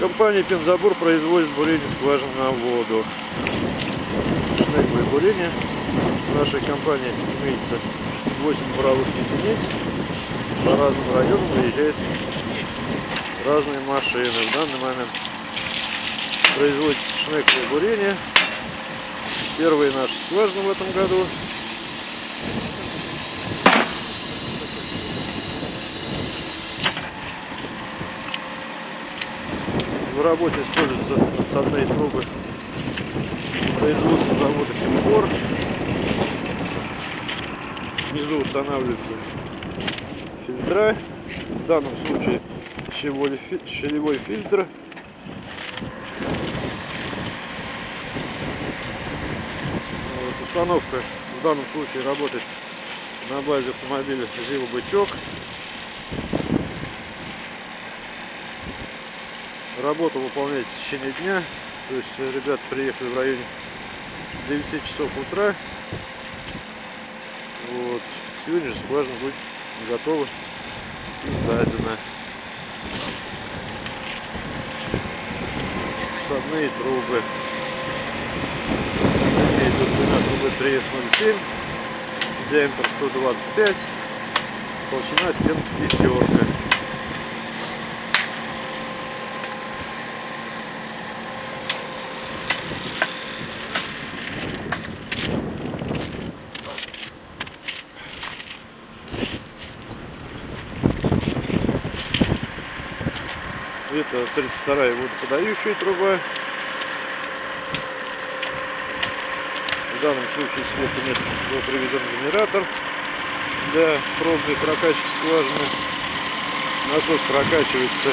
Компания Пензабур производит бурение скважин на воду. Шнековое бурение. В нашей компании имеется 8 буровых единиц. По разным районам выезжают разные машины. В данный момент производится шнековое бурение. Первые наши скважины в этом году. В работе используются отсадные трубы производства завода Химкор. Внизу устанавливаются фильтра. В данном случае щелевой фильтр. Вот, установка в данном случае работает на базе автомобиля Зива Бычок. Работа выполняется в течение дня. То есть ребята приехали в районе 9 часов утра. Вот. Сегодня же скважина будет готова и сдадена. Садные трубы. Имеет длина трубы 3,07, диаметр 125, толщина стенки пятерка. Это 32 водоподающая труба. В данном случае света нет, был приведен генератор для пробной прокачки скважины. Насос прокачивается,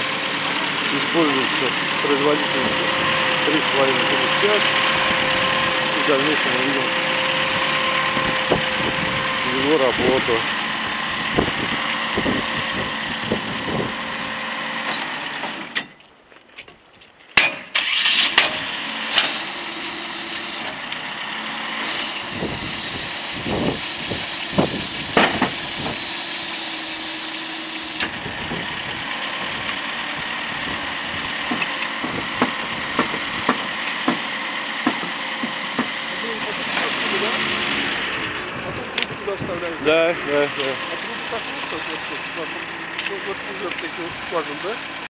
используется с производительностью 3,5 кубов в час. И в дальнейшем мы видим его работу. Да, да, да. А трубы так просто, вот, вот, вот, вот, вот, вот, вот, вот, вот, вот, вот, вот, вот, вот, вот, вот, вот, вот,